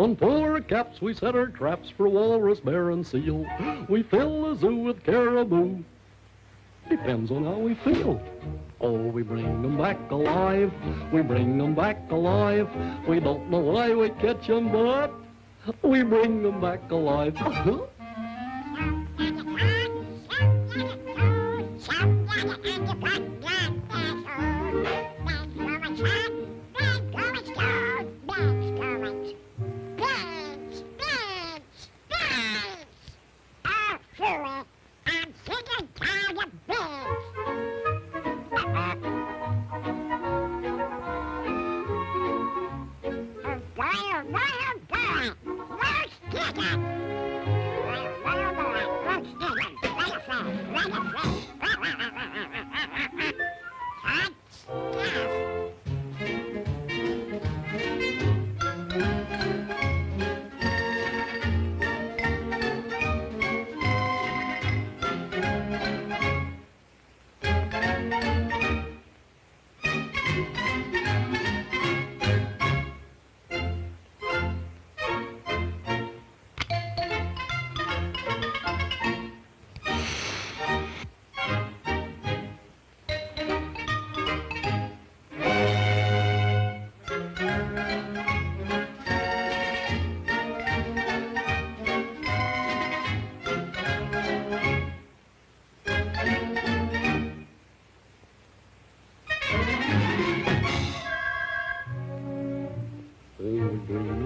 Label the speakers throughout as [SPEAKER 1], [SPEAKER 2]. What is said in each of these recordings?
[SPEAKER 1] On polar caps we set our traps for walrus, bear, and seal. We fill the zoo with caribou. Depends on how we feel. Oh, we bring 'em back alive. We bring 'em back alive. We don't know why we catch 'em, but we bring 'em back alive.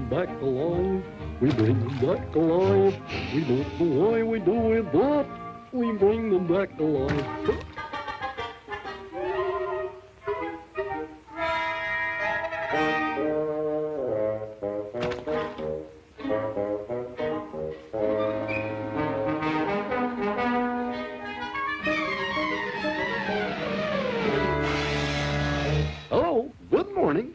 [SPEAKER 1] back alive. We bring them back alive. We don't know why we do it, but we bring them back alive. Hello, good morning.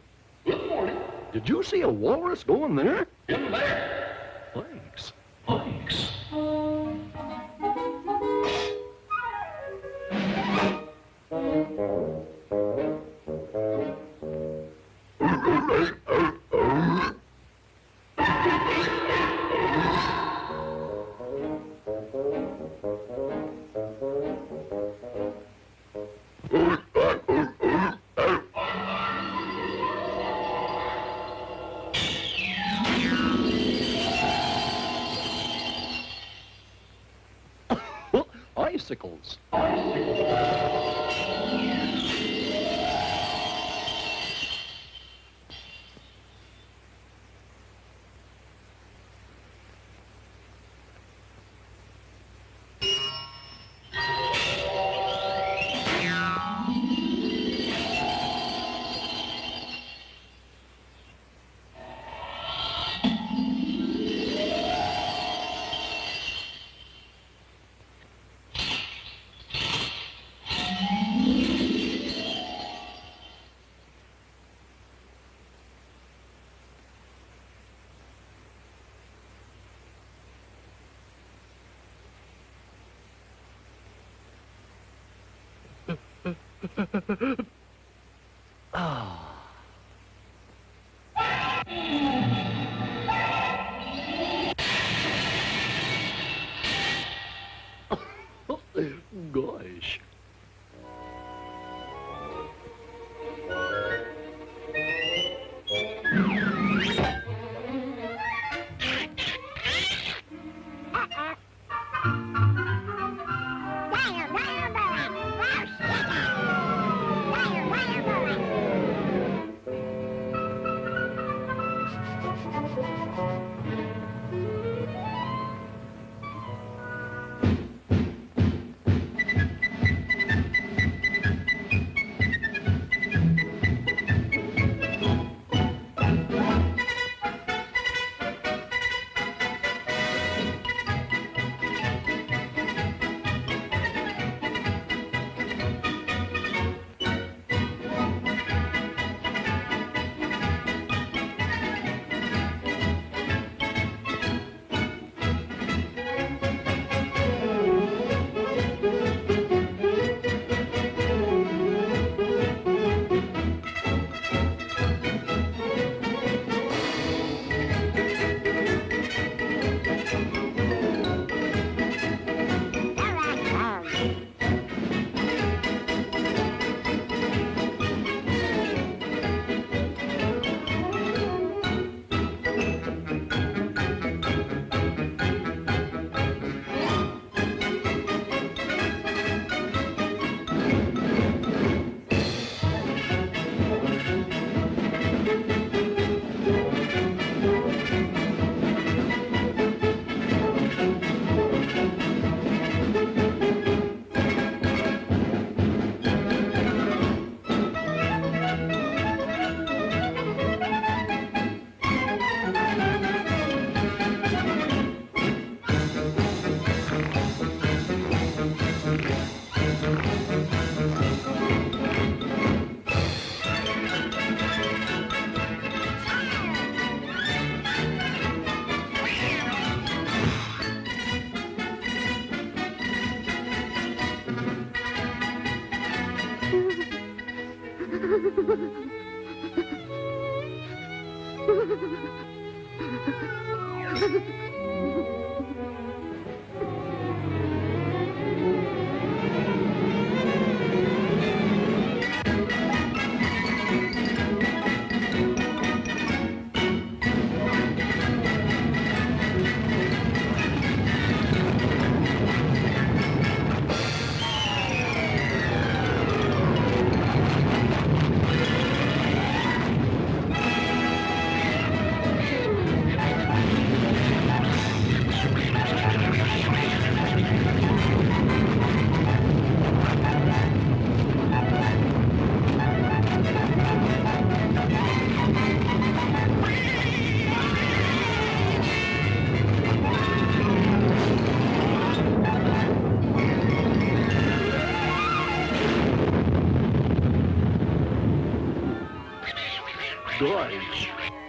[SPEAKER 1] Did you see a walrus going there? In there. Thanks. Thanks. Icicles. Ah. Gosh.
[SPEAKER 2] Ah. Ha ha ha ha!
[SPEAKER 1] Good.